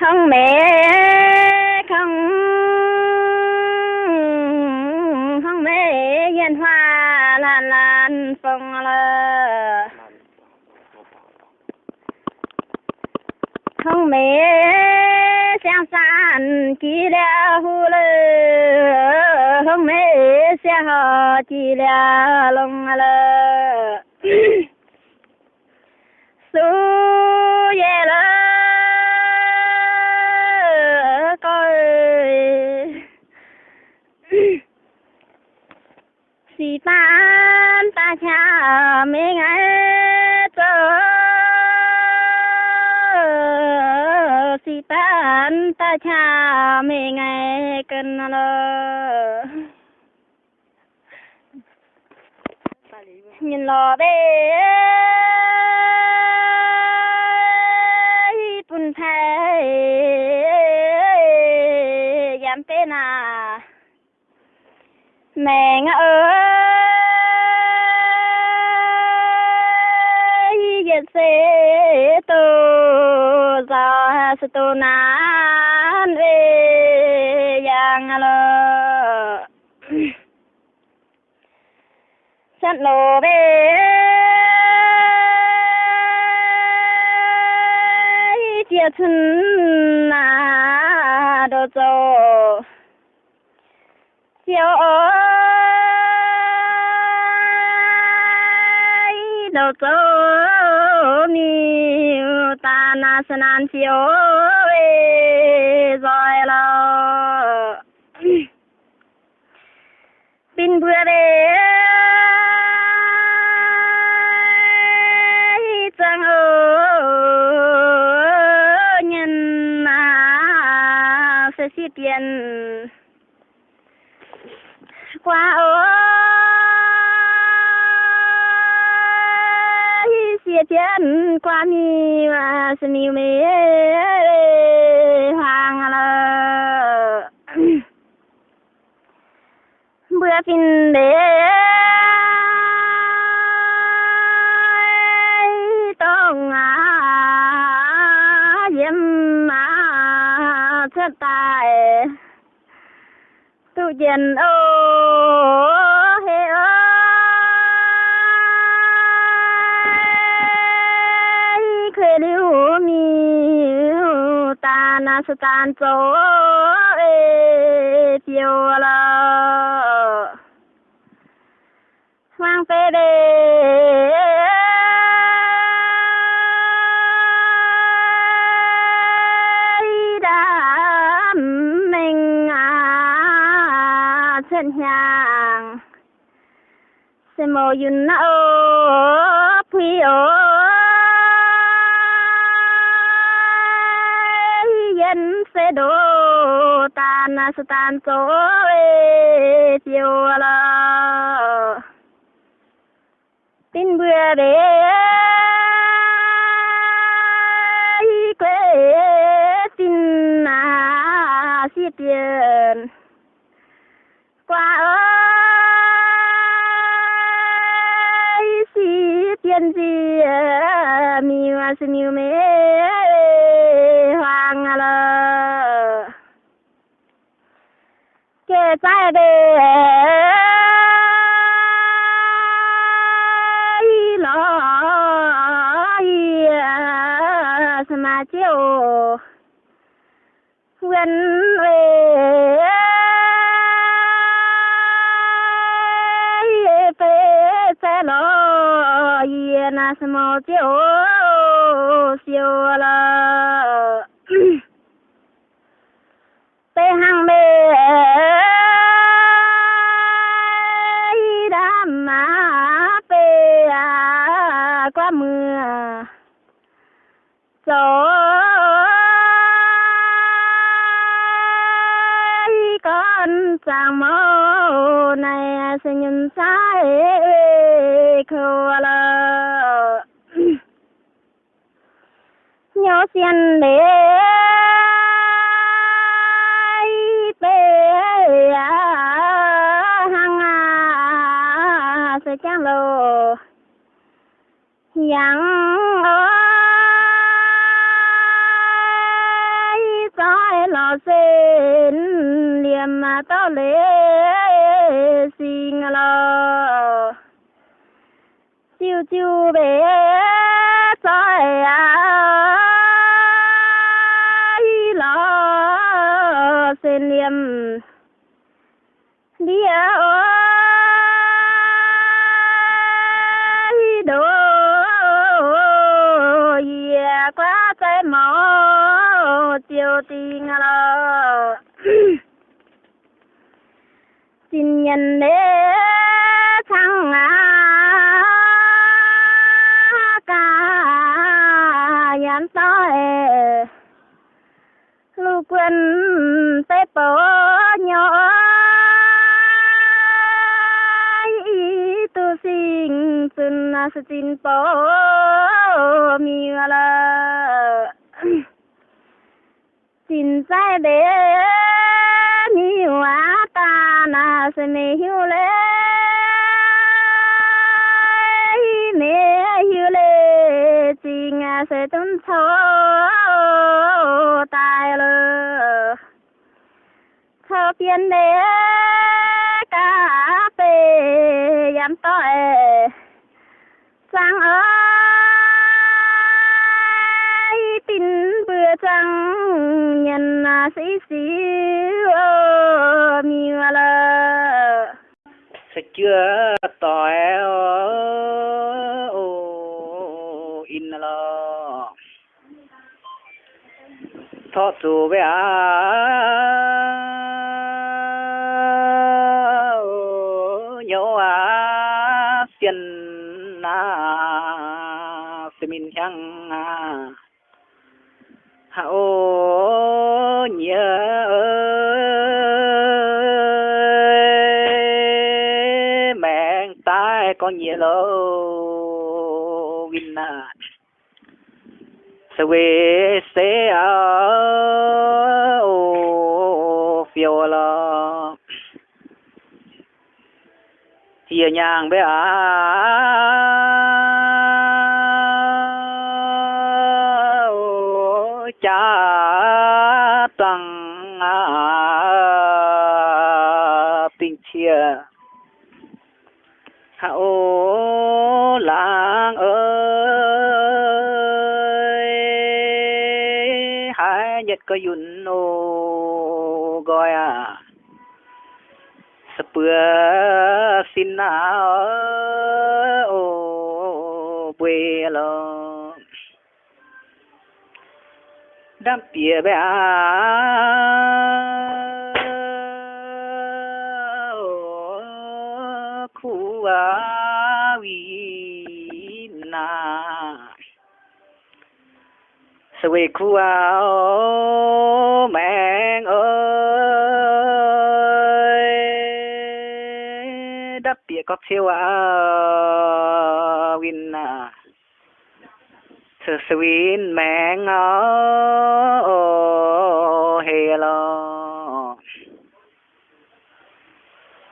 không mẹ, không. Không mẹ yên hoa lan lan phong lơ không mẹ sang san chỉ là hu lơ không mẹ sẽ họ chỉ là lông lơ si ta cha mê ngay tơ si pan ta cha mê ngay cân lơ nhìn lò bê. Bùn thay dám tên à? Mẹ ngỡ tu sa sa tu giờ re yang lo san lo be sẵn lô chia thân na do cho chiều ơi đồ dô mi ta na san an chiều rồi lo pin bữa đêm chẳng ở nhân na sẽ xí tiền qua ơi xí tiền qua mi mà sẽ mi hoàng lơ bữa pin tông à diêm mà thất tài. Tu dân ta tan tiêu lơ mang về đề đám mình à chân hàng. Se mô yun na ô. Sẽ đổ tan, sẽ tan chỗ tiêu là tin bữa để quê, tin à xí tiền. Qua ơi, xí tiền gì à, mi mà xí mi mê hoàng lơ kể trái đề lo mà chiều gần về về sẽ lo yên mà chiều siêu là tê con chàng mô này sẽ nhìn sai khô lơ nhớ xiên để bê à, hăng à sẽ chẳng lô yang sen liềm mà tao lễ xin lo. Chiu chiu về trời à lo sen liềm mỏ chiều ngà lo xin nhân đế thăng à ca nhắn tới lu quân tế bố nhỏ. Tu sinh sun na sin po mi la xin sai bé mi hoa ta na se me hiu le me hiu le chính a se tun cho tai lơ. Cho biến để cà phê yam to sang ơi trăng, nhân à, sĩ sĩ mi là sẽ chưa tỏi ô in lo thọ chủ về có con nhớ winner suy na sẽ về ờ, ô, phiêu lo chia nhang bé à cha. Spưa xin nào ô bùi lo đam tía bé khu à vi na sơ quê khu à mẹ bia có e thiếu uh, à win à sơ sơ vin mẹ ngó hề lo.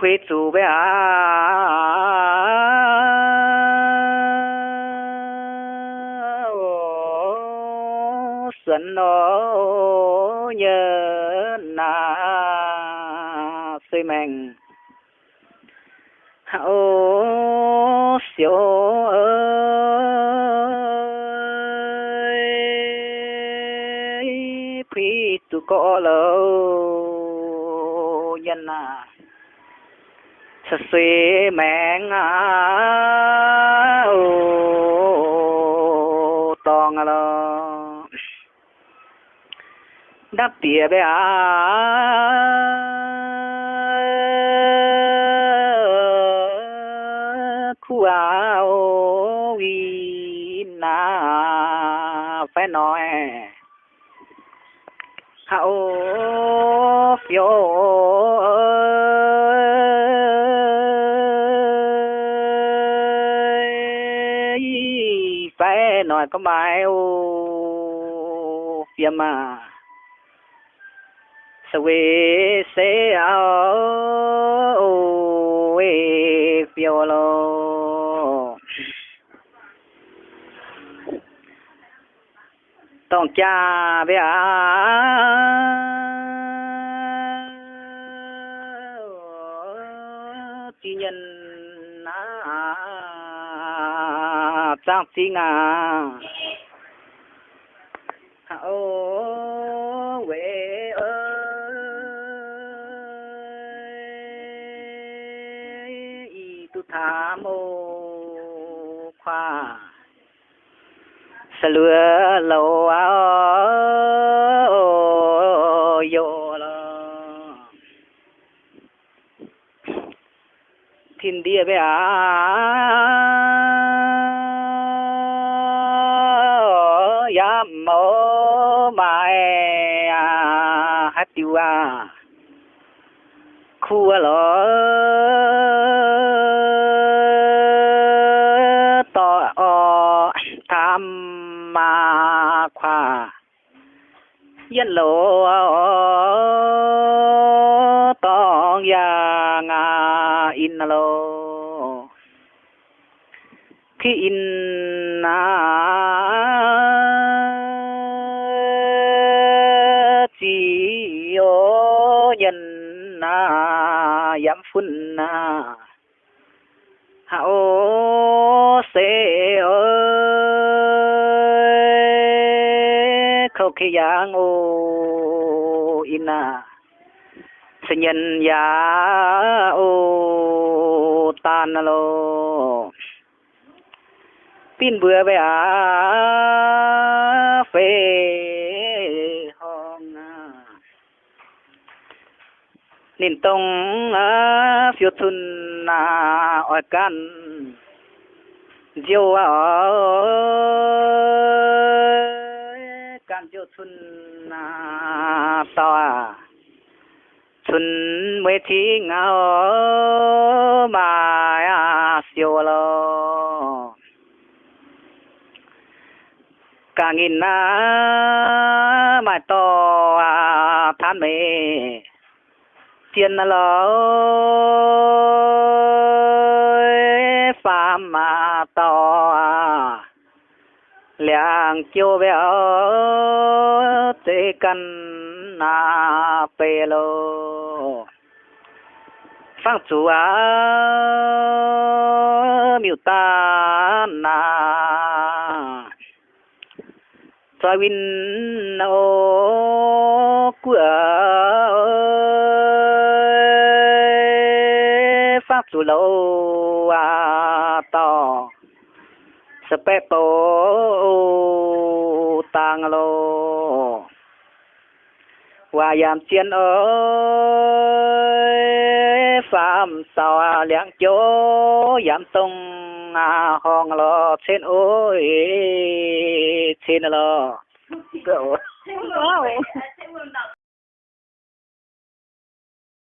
Quê chủ bé xuân nó nhớ, na xây mình hậu siêu ơi phi tu có lâu nhân à sa suy mẹn à ô tòng à lo đắp tía bé à yo phải nói có bài ô phía mà. Sao về sẽ ao ô phiêu lo tông cha bé à trang chi ngà ô quê ơi y tu tha mô khoa. Sa lừa lâu yo lo. Thiên địa bé à hát tiêu à khu lo to o tham ma khoa yên lộ tong ya nga in lo khi in na na yam phun na hao se ơi, khâu khi yang ô ina sinh nhân ya ô tan lo pin bữa về à phê. Nên tông à phiêu thun à ở can. Diêu à can diêu thun à to à. Thun mới thi ngao mà à siêu à lo cả nghìn na mà to à than mê tiền lo phàm mà to à liang chiêu béo tê cần na pê lô. Phang chú à miêu ta na. Cho win ô của lâu à to tang lô, hòa yam chiên ơi phạm sao liang chỗ yam tông à hong lo trên ôi trên lo.